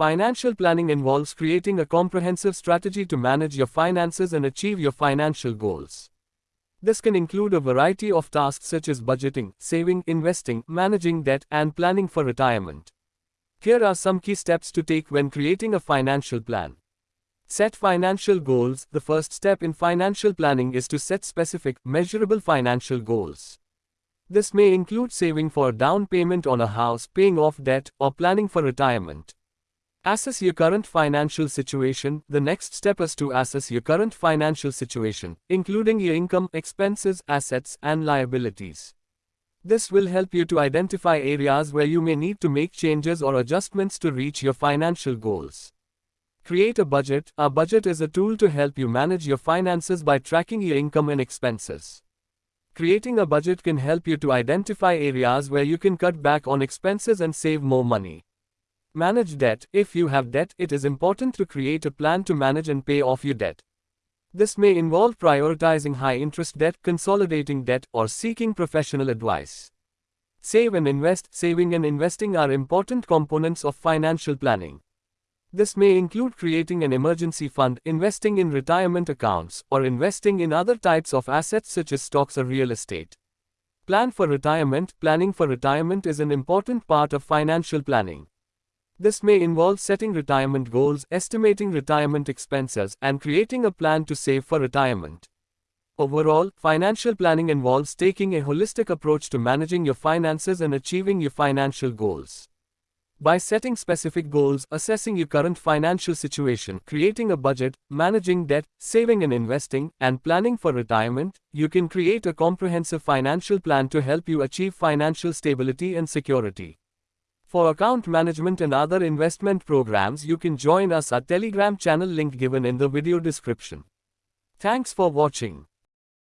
Financial planning involves creating a comprehensive strategy to manage your finances and achieve your financial goals. This can include a variety of tasks such as budgeting, saving, investing, managing debt, and planning for retirement. Here are some key steps to take when creating a financial plan. Set financial goals. The first step in financial planning is to set specific, measurable financial goals. This may include saving for a down payment on a house, paying off debt, or planning for retirement. Assess your current financial situation. The next step is to assess your current financial situation, including your income, expenses, assets, and liabilities. This will help you to identify areas where you may need to make changes or adjustments to reach your financial goals. Create a budget. A budget is a tool to help you manage your finances by tracking your income and expenses. Creating a budget can help you to identify areas where you can cut back on expenses and save more money. Manage debt. If you have debt, it is important to create a plan to manage and pay off your debt. This may involve prioritizing high interest debt, consolidating debt, or seeking professional advice. Save and invest. Saving and investing are important components of financial planning. This may include creating an emergency fund, investing in retirement accounts, or investing in other types of assets such as stocks or real estate. Plan for retirement. Planning for retirement is an important part of financial planning. This may involve setting retirement goals, estimating retirement expenses, and creating a plan to save for retirement. Overall, financial planning involves taking a holistic approach to managing your finances and achieving your financial goals. By setting specific goals, assessing your current financial situation, creating a budget, managing debt, saving and investing, and planning for retirement, you can create a comprehensive financial plan to help you achieve financial stability and security. For account management and other investment programs you can join us at Telegram channel link given in the video description. Thanks for watching.